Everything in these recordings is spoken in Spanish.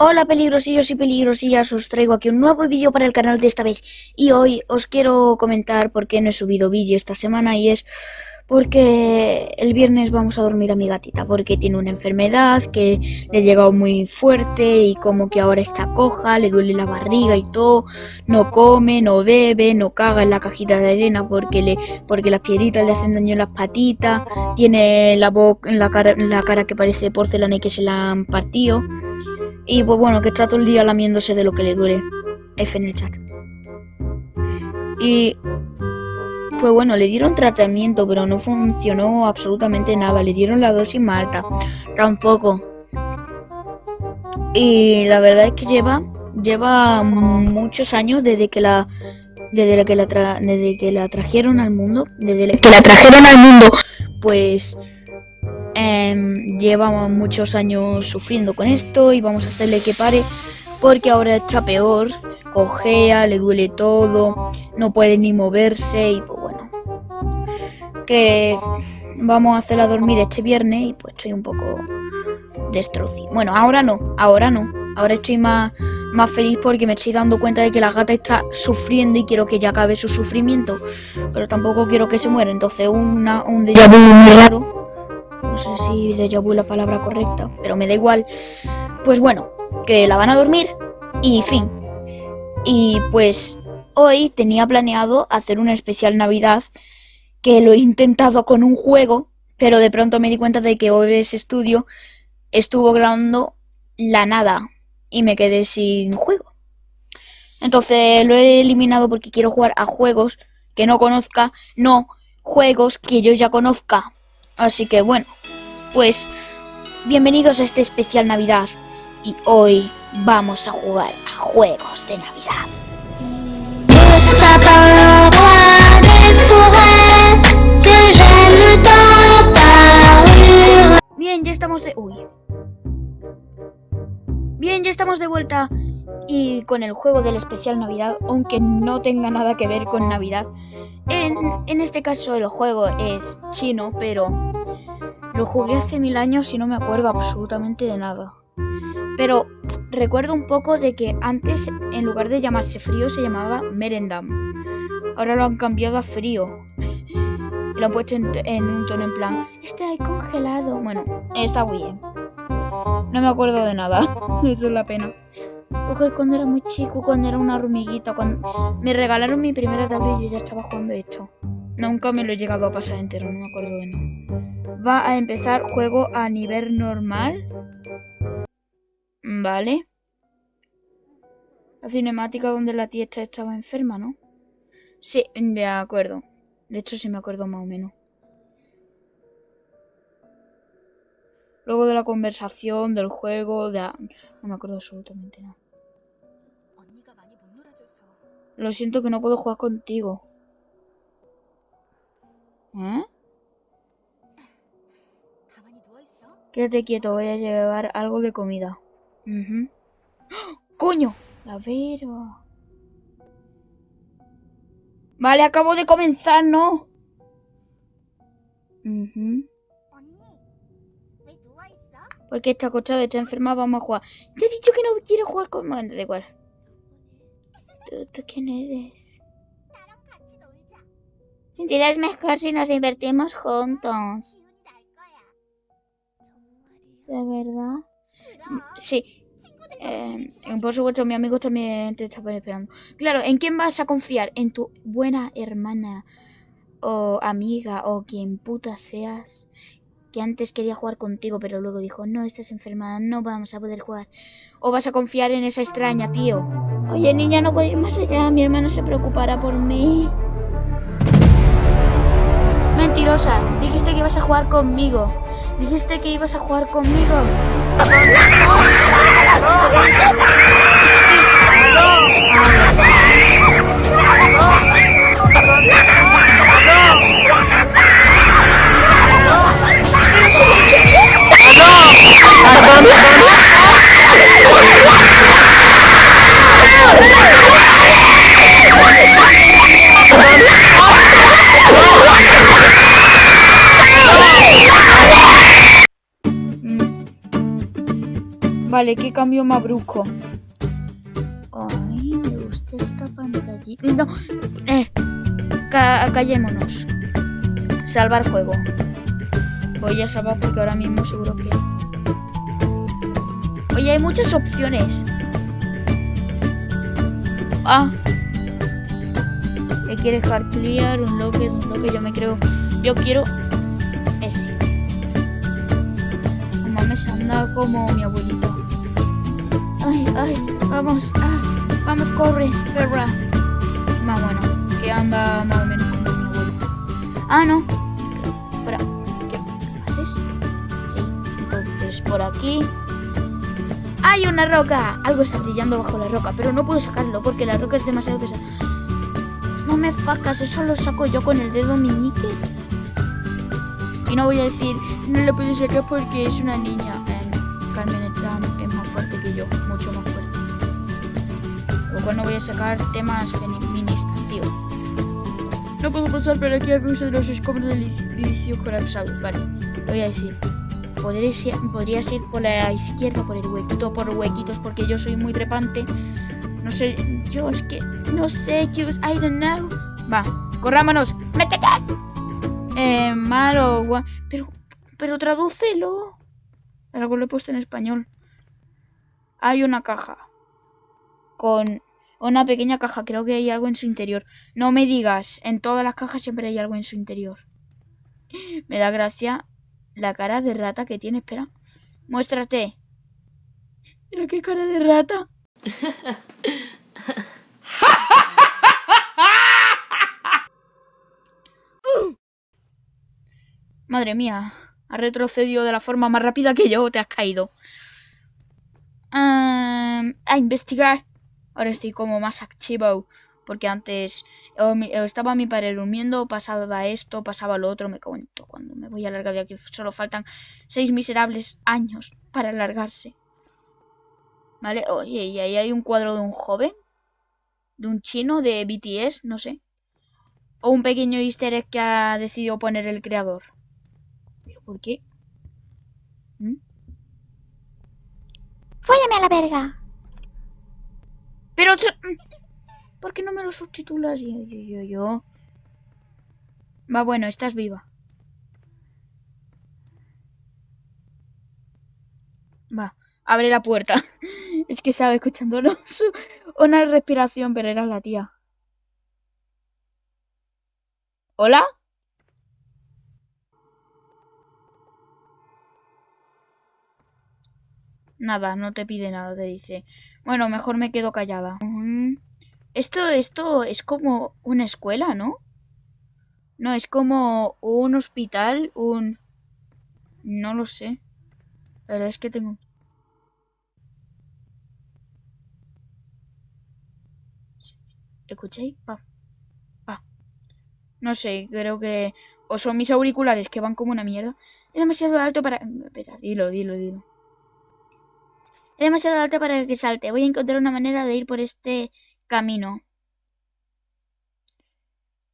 Hola peligrosillos y peligrosillas, os traigo aquí un nuevo vídeo para el canal de esta vez. Y hoy os quiero comentar por qué no he subido vídeo esta semana y es porque el viernes vamos a dormir a mi gatita porque tiene una enfermedad que le ha llegado muy fuerte y como que ahora está coja, le duele la barriga y todo, no come, no bebe, no caga en la cajita de arena porque le porque las piedritas le hacen daño en las patitas, tiene la boca la cara, la cara que parece porcelana y que se la han partido. Y pues bueno, que está todo el día lamiéndose de lo que le duele. F en el chat. Y pues bueno, le dieron tratamiento, pero no funcionó absolutamente nada. Le dieron la dosis más alta. Tampoco. Y la verdad es que lleva, lleva muchos años desde que la, desde que la, desde que la trajeron al mundo, desde que la trajeron al mundo, pues eh, lleva muchos años sufriendo con esto y vamos a hacerle que pare porque ahora está peor, cojea, le duele todo, no puede ni moverse y que vamos a hacerla dormir este viernes y pues estoy un poco destrocido. Bueno, ahora no, ahora no, ahora estoy más, más feliz porque me estoy dando cuenta de que la gata está sufriendo y quiero que ya acabe su sufrimiento, pero tampoco quiero que se muera, entonces una, un déjà vu muy raro no sé si déjà vu la palabra correcta, pero me da igual. Pues bueno, que la van a dormir y fin. Y pues hoy tenía planeado hacer una especial Navidad que lo he intentado con un juego, pero de pronto me di cuenta de que OBS Studio estuvo grabando la nada y me quedé sin juego. Entonces lo he eliminado porque quiero jugar a juegos que no conozca, no juegos que yo ya conozca. Así que bueno, pues bienvenidos a este especial Navidad y hoy vamos a jugar a juegos de Navidad. Bien, ya estamos de... Bien, ya estamos de vuelta y con el juego del especial Navidad, aunque no tenga nada que ver con Navidad. En, en este caso el juego es chino, pero lo jugué hace mil años y no me acuerdo absolutamente de nada. Pero recuerdo un poco de que antes, en lugar de llamarse frío, se llamaba Merendam. Ahora lo han cambiado a frío. Y lo han puesto en, un tono en plan, está congelado. Bueno, está muy bien. No me acuerdo de nada. Eso es la pena. Ojo, cuando era muy chico, cuando era una hormiguita, cuando me regalaron mi primera tablet yo ya estaba jugando esto. Nunca me lo he llegado a pasar entero, no me acuerdo de nada. Va a empezar juego a nivel normal. Vale. La cinemática donde la tía estaba enferma, ¿no? Sí, me acuerdo. De hecho, sí me acuerdo más o menos. Luego de la conversación, del juego, de... No me acuerdo absolutamente nada. Lo siento que no puedo jugar contigo. ¿Eh? Quédate quieto, voy a llevar algo de comida. ¡Coño! La vera. Vale, acabo de comenzar, ¿no? Porque está acostado, está enferma, vamos a jugar. Te he dicho que no quiero jugar con... Bueno, da igual. ¿Tú, quién eres? Sentirás mejor si nos divertimos juntos. ¿De verdad? Sí. Eh, por supuesto, mi amigo también te está esperando. Claro, ¿en quién vas a confiar? ¿En tu buena hermana o amiga o quien puta seas? Que antes quería jugar contigo, pero luego dijo, no, estás enfermada, no vamos a poder jugar. ¿O vas a confiar en esa extraña, tío? Oye, niña, no puedo ir más allá. Mi hermano se preocupará por mí. Mentirosa. Dijiste que ibas a jugar conmigo. Dijiste que ibas a jugar conmigo. Vale, qué cambio más brusco. Ay, me gusta esta pantallita. No, eh, callémonos. Salvar juego. Voy a salvar porque ahora mismo seguro que... Oye, hay muchas opciones. Ah. ¿Qué quiere hard clear? Un loque, un loque, yo me creo... Yo quiero... Este. Mamá me anda como mi abuelito. Ay, ay, vamos, ah, vamos, corre, perra. Más bueno, que anda más o menos como mi abuelito. Ah, no. Espera, ¿qué haces? Entonces, por aquí... ¡Hay una roca! Algo está brillando bajo la roca, pero no puedo sacarlo porque la roca es demasiado pesada. No me facas, eso lo saco yo con el dedo meñique. Y no voy a decir, no lo puedo sacar porque es una niña. Eh, Carmen fuerte que yo, mucho más fuerte. Lo cual no voy a sacar temas feministas, tío. No puedo pasar por aquí a causa de los escombros del edificio colapsado. Vale, voy a decir. Podría ser, podría ser por la izquierda, por el huequito, por huequitos, porque yo soy muy trepante. No sé, yo es que no sé, que I don't know. Va, corrámonos. ¡Métete! Eh, malo, pero, pero tradúcelo. Algo lo he puesto en español. Hay una caja. Con una pequeña caja. Creo que hay algo en su interior. No me digas. En todas las cajas siempre hay algo en su interior. Me da gracia la cara de rata que tiene. Espera. Muéstrate. Mira qué cara de rata. Madre mía. Ha retrocedido de la forma más rápida que yo. Te has caído. A investigar. Ahora estoy como más activo. Porque antes estaba mi padre durmiendo, pasaba esto, pasaba lo otro, me cuento. Cuando me voy a alargar de aquí, solo faltan seis miserables años para alargarse. ¿Vale? Oye, y ahí hay un cuadro de un joven. De un chino, de BTS, no sé. O un pequeño easter egg que ha decidido poner el creador. ¿Pero por qué? ¡Fóllame a la verga! Pero... ¿Por qué no me lo subtitulas? Yo, yo, yo, yo. Va, bueno, estás viva. Va, abre la puerta. es que estaba escuchándonos una respiración, pero era la tía. ¿Hola? Nada, no te pide nada, te dice. Bueno, mejor me quedo callada. Esto, esto es como una escuela, ¿no? No, es como un hospital, un... No lo sé. La verdad es que tengo... ¿Escucháis? Pa. Pa. No sé, creo que... O son mis auriculares que van como una mierda. Es demasiado alto para... Espera, dilo, dilo, dilo. Es demasiado alto para que salte. Voy a encontrar una manera de ir por este camino.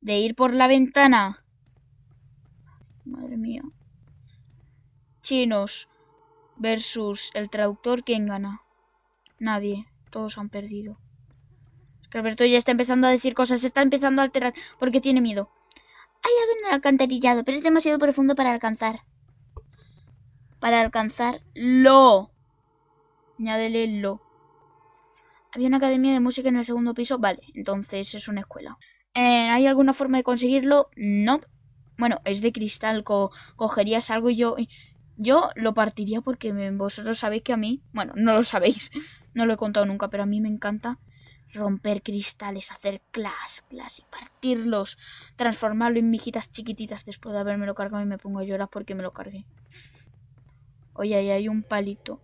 De ir por la ventana. Madre mía. Chinos versus el traductor, ¿quién gana? Nadie. Todos han perdido. Es que Alberto ya está empezando a decir cosas, se está empezando a alterar porque tiene miedo. Hay algo en el alcantarillado, pero es demasiado profundo para alcanzar. Para alcanzarlo. Añádele lo. Había una academia de música en el segundo piso. Vale, entonces es una escuela. Eh, ¿Hay alguna forma de conseguirlo? No. Bueno, es de cristal. cogerías algo y yo... Yo lo partiría porque vosotros sabéis que a mí... Bueno, no lo sabéis. No lo he contado nunca, pero a mí me encanta romper cristales, hacer clas, clas y partirlos, transformarlo en mijitas chiquititas después de haberme lo cargado y me pongo a llorar porque me lo cargué. Oye, ahí hay un palito.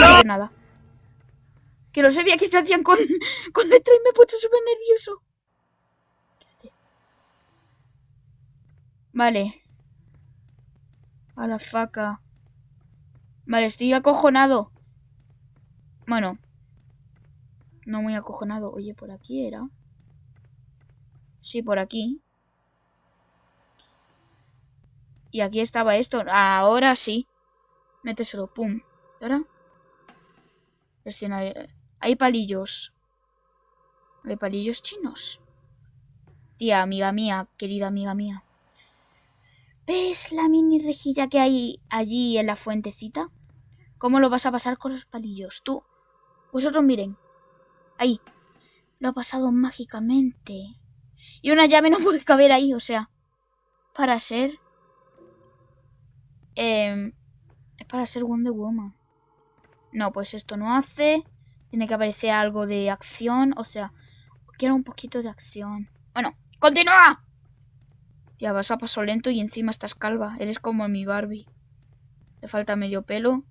No nada. Que no sabía que se hacían con, con letra y me he puesto súper nervioso. Vale. A la faca. Vale, estoy acojonado. Bueno. No muy acojonado. Oye, por aquí era. Sí, por aquí. Y aquí estaba esto. Ahora sí. Méteselo, pum. ¿Y ahora? Hay palillos. Hay palillos chinos. Tía, amiga mía, querida amiga mía. ¿Ves la mini rejilla que hay allí en la fuentecita? ¿Cómo lo vas a pasar con los palillos? Tú. Vosotros miren. Ahí. Lo ha pasado mágicamente. Y una llave no puede caber ahí, o sea. Para ser... Eh, es para ser Wonder Woman. No, pues esto no hace. Tiene que aparecer algo de acción. O sea, quiero un poquito de acción. Bueno, ¡continúa! Ya vas a paso lento y encima estás calva. Eres como mi Barbie. Le falta medio pelo.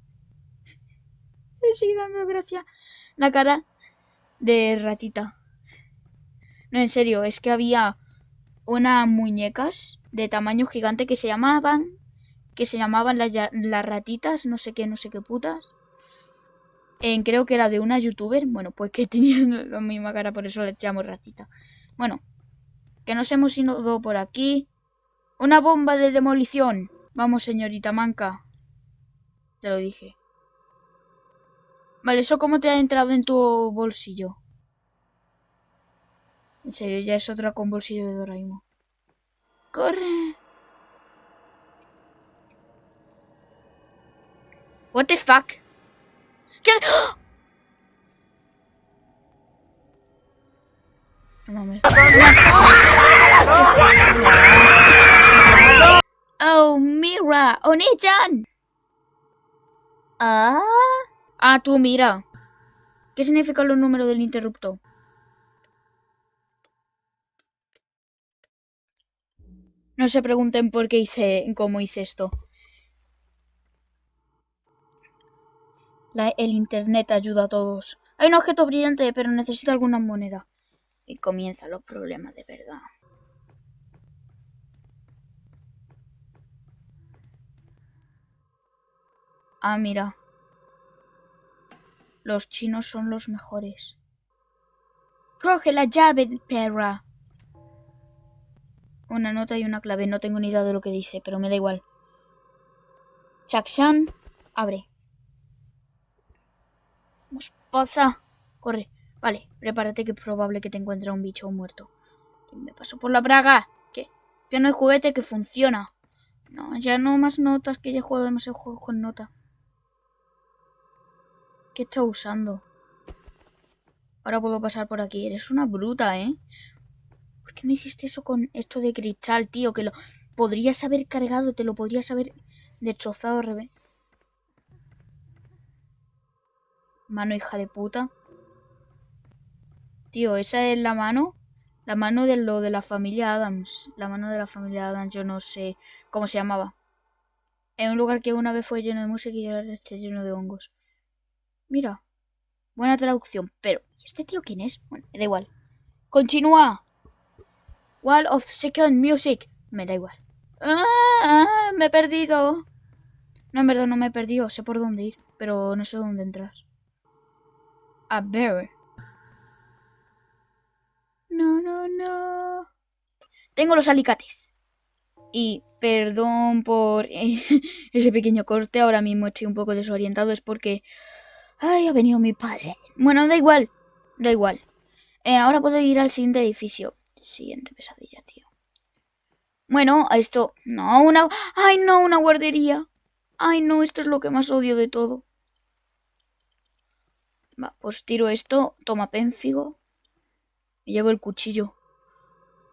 Le sigue dando gracia la cara de ratita. No, en serio, es que había unas muñecas de tamaño gigante que se llamaban que se llamaban las, ratitas, no sé qué, no sé qué putas. En, creo que era de una youtuber, bueno, pues que tenían la misma cara, por eso le llamo ratita. Bueno, que nos hemos ido por aquí. Una bomba de demolición. Vamos, señorita Manca. Te lo dije. Vale, ¿eso cómo te ha entrado en tu bolsillo? En serio, ya es otra con bolsillo de Doraemon. ¡Corre! What the fuck? ¿Qué? No mames. Oh, Mira, Oni-chan. Ah. Ah, tú mira. ¿Qué significa los números del interruptor? No se pregunten por qué hice, cómo hice esto. El internet ayuda a todos. Hay un objeto brillante, pero necesito alguna moneda. Y comienzan los problemas de verdad. Ah, mira. Los chinos son los mejores. Coge la llave, perra. Una nota y una clave. No tengo ni idea de lo que dice, pero me da igual. Chakshan, abre. Vamos, pasa. Corre. Vale, prepárate que es probable que te encuentre un bicho muerto. Me paso por la braga. ¿Qué? Ya no hay juguete que funciona. No, ya no más notas, que ya juego demasiado juego con nota. ¿Qué está usando? Ahora puedo pasar por aquí. Eres una bruta, ¿eh? ¿Por qué no hiciste eso con esto de cristal, tío? Que lo podrías haber cargado, te lo podrías haber destrozado al revés. Mano hija de puta. Tío, esa es la mano. La mano de lo de la familia Adams. La mano de la familia Adams, yo no sé cómo se llamaba. En un lugar que una vez fue lleno de música y ahora está lleno de hongos. Mira. Buena traducción. Pero, ¿y este tío quién es? Bueno, me da igual. Continúa. Wall of Second Music. Me da igual. ¡Ah! Me he perdido. No, en verdad no me he perdido. Sé por dónde ir, pero no sé dónde entrar. A ver. No, no, no. Tengo los alicates. Y perdón por ese pequeño corte. Ahora mismo estoy un poco desorientado. Es porque Ay, ha venido mi padre. Bueno, da igual. Da igual. Eh, ahora puedo ir al siguiente edificio. Siguiente pesadilla, tío. Bueno, esto... No, una... ¡Ay, no! Una guardería. ¡Ay, no! Esto es lo que más odio de todo. Va, pues tiro esto. Toma pénfigo. Me llevo el cuchillo.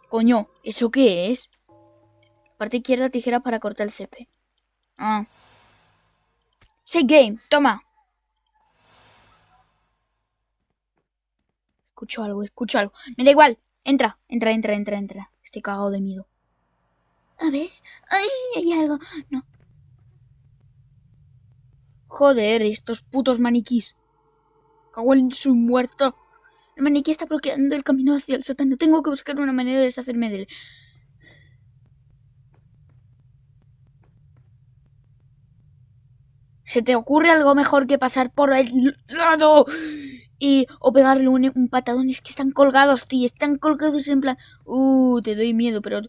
Coño, ¿eso qué es? Parte izquierda, tijera para cortar el cepe. Ah. Say game, toma. Escucho algo, escucho algo. Me da igual. Entra, entra, entra, entra, entra. Estoy cagado de miedo. A ver. Ay, hay algo. No. Joder, estos putos maniquís. Cago en su muerto. El maniquí está bloqueando el camino hacia el sótano. Tengo que buscar una manera de deshacerme de él. ¿Se te ocurre algo mejor que pasar por el lado y o pegarle un, un, patadón. Es que están colgados, tío. Están colgados en plan, uh, te doy miedo, pero,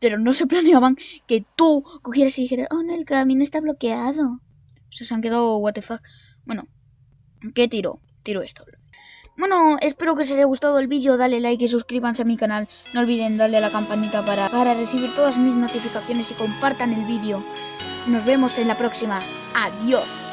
pero no se planeaban que tú cogieras y dijeras, oh, no, el camino está bloqueado. O sea, se han quedado, what the fuck. Bueno, ¿qué tiro? Tiro esto. Bueno, espero que os haya gustado el vídeo, dale like y suscríbanse a mi canal. No olviden darle a la campanita para, para recibir todas mis notificaciones y compartan el vídeo. Nos vemos en la próxima. Adiós.